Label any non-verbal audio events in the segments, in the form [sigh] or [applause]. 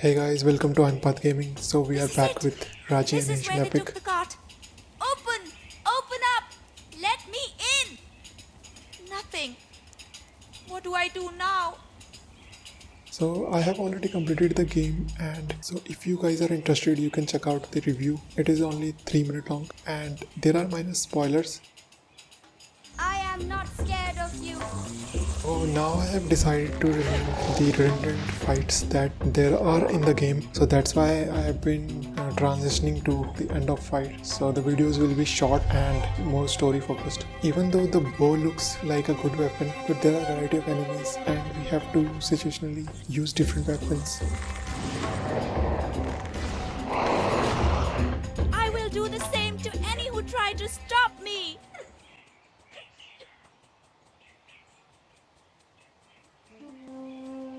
Hey guys, welcome to Anpath Gaming. So we are This back it. with Raji This and is where they Epic. took the cart. Open! Open up! Let me in! Nothing. What do I do now? So I have already completed the game and so if you guys are interested you can check out the review. It is only 3 minute long and there are minor spoilers. I am not scared. So now I have decided to remove the redundant fights that there are in the game. So that's why I have been uh, transitioning to the end of fight. So the videos will be short and more story focused. Even though the bow looks like a good weapon, but there are a variety of enemies and we have to situationally use different weapons.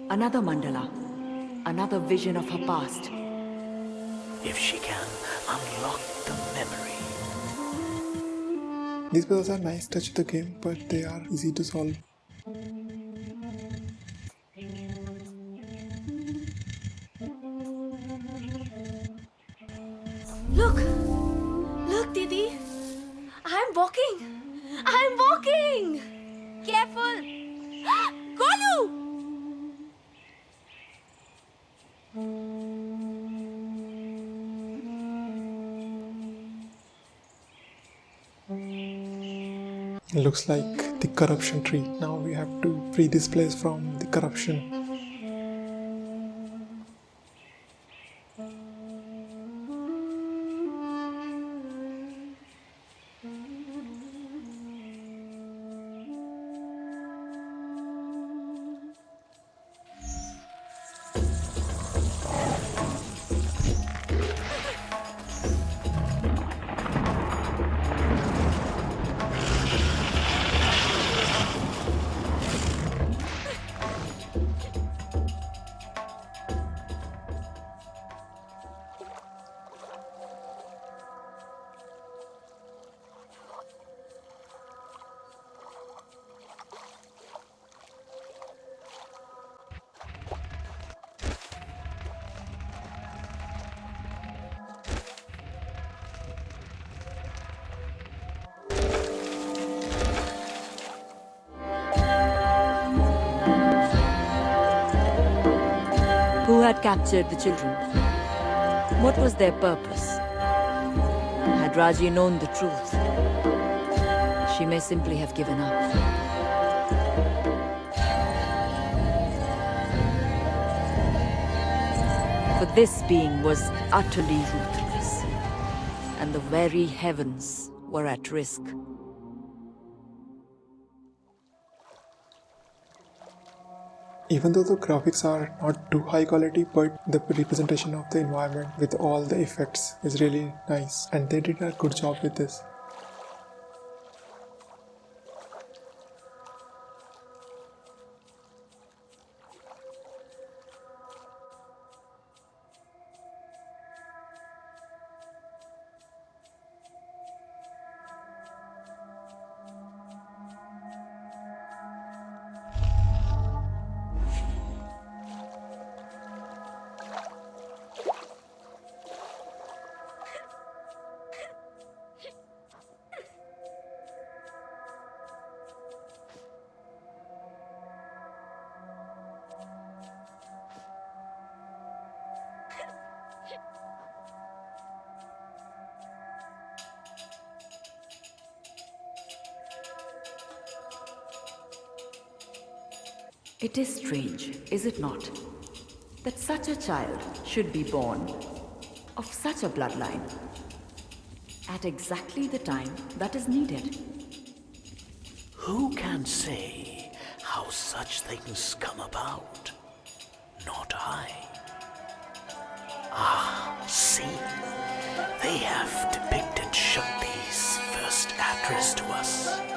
Another mandala. Another vision of her past. if she can unlock the memory. These puzzles are nice touch of the game, but they are easy to solve. Look! Look, Didi! I'm walking! I'm walking! Careful! [gasps] Golu! Looks like the corruption tree. Now we have to free this place from the corruption. Had captured the children? What was their purpose? Had Raji known the truth, she may simply have given up. For this being was utterly ruthless, and the very heavens were at risk. Even though the graphics are not too high quality, but the representation of the environment with all the effects is really nice and they did a good job with this. It is strange, is it not, that such a child should be born of such a bloodline at exactly the time that is needed. Who can say how such things come about? Not I. Ah, see, they have depicted Shakti's first address to us.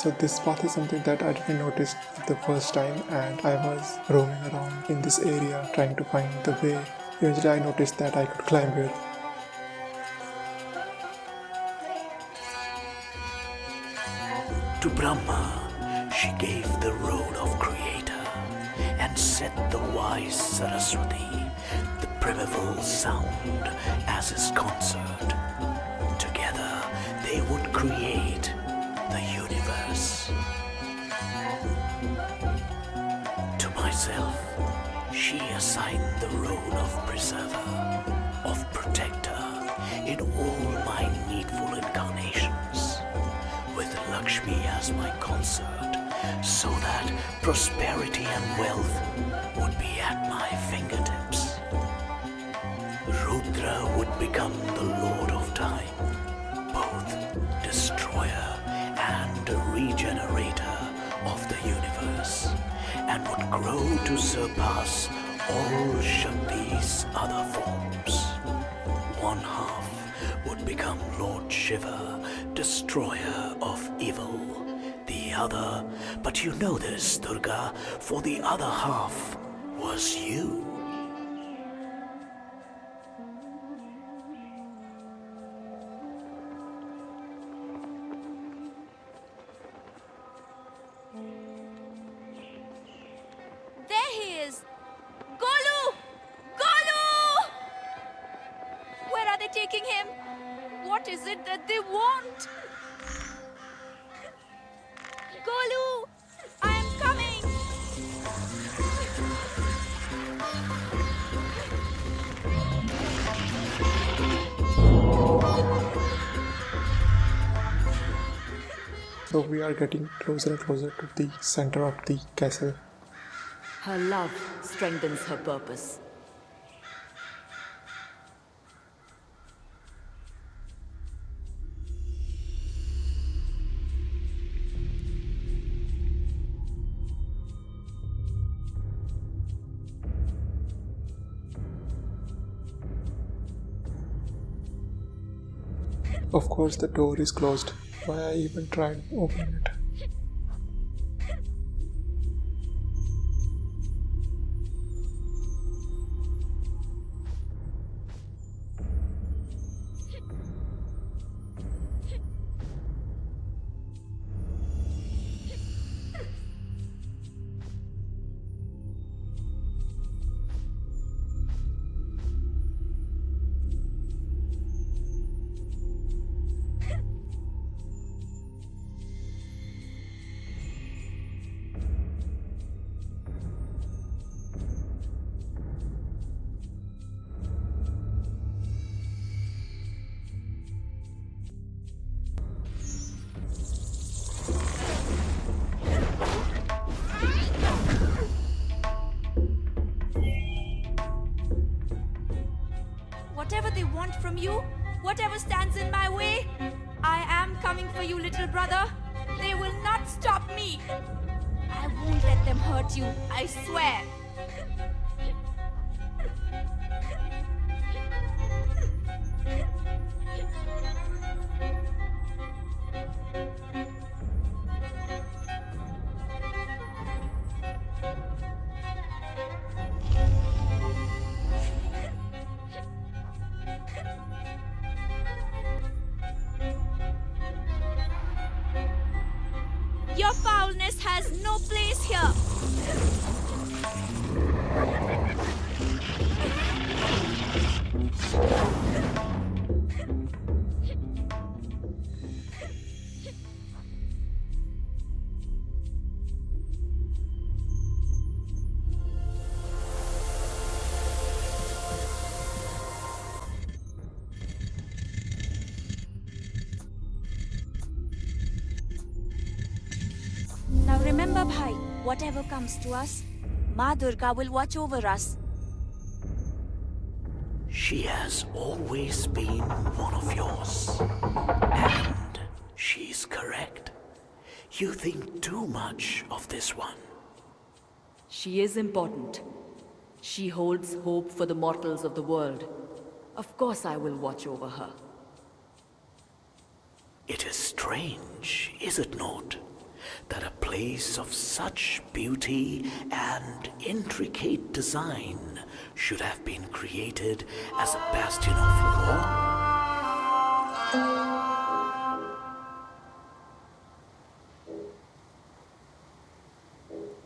So this path is something that I didn't notice the first time and I was roaming around in this area trying to find the way. Eventually I noticed that I could climb here. To Brahma, she gave the road of Creator and set the wise Saraswati the primeval sound as his consort. Together, they would create the universe. To myself, she assigned the role of preserver, of protector in all my needful incarnations, with Lakshmi as my consort, so that prosperity and wealth would be at my fingertips. Rudra would become the Lord and would grow to surpass all Shakti's other forms. One half would become Lord Shiva, destroyer of evil. The other, but you know this, Durga, for the other half was you. Where taking him? What is it that they want? Golu! I am coming! So we are getting closer and closer to the center of the castle. Her love strengthens her purpose. Of course, the door is closed. Why I even tried opening it? From you, whatever stands in my way, I am coming for you, little brother. They will not stop me. I won't let them hurt you, I swear. Whatever comes to us, Ma Durga will watch over us. She has always been one of yours. And she's correct. You think too much of this one. She is important. She holds hope for the mortals of the world. Of course I will watch over her. It is strange, is it not, that a place of such beauty and intricate design should have been created as a bastion of law?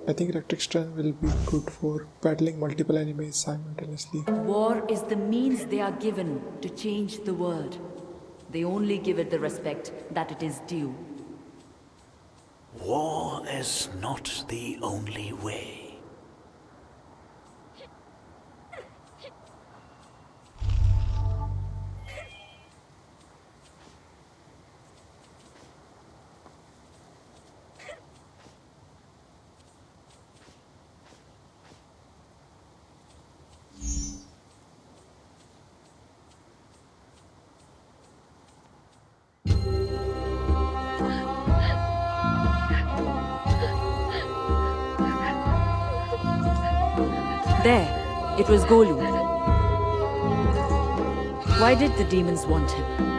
I think electric strength will be good for battling multiple enemies simultaneously. War is the means they are given to change the world. They only give it the respect that it is due. War is not the only way. There, it was Golu. Why did the demons want him?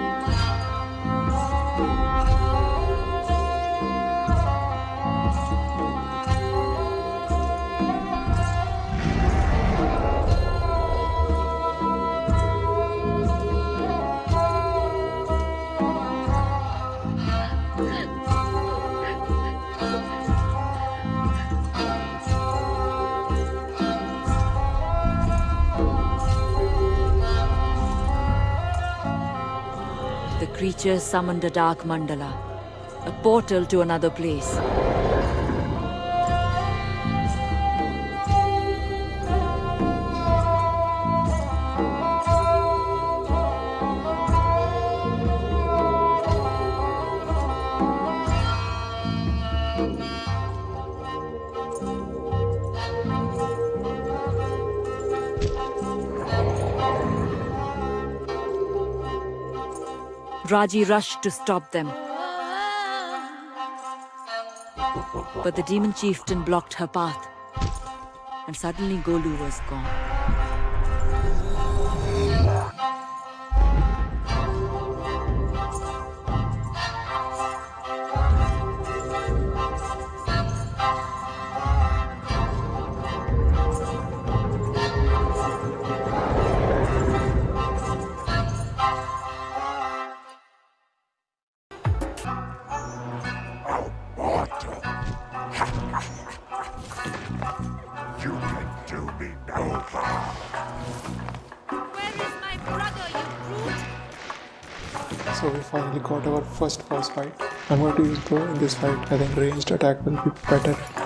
Creature summoned a dark mandala, a portal to another place. Raji rushed to stop them. But the demon chieftain blocked her path. And suddenly Golu was gone. Our first boss fight. I'm going to use bow in this fight. I think ranged attack will be better.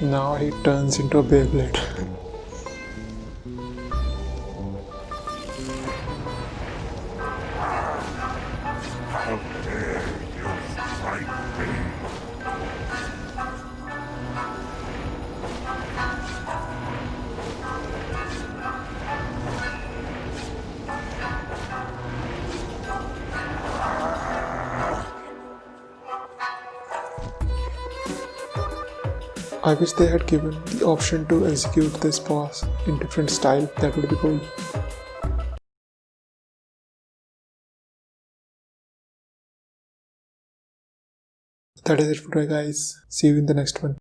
Now he turns into a Beyblade. I wish they had given the option to execute this boss in different style. That would be cool. That is it for today guys. See you in the next one.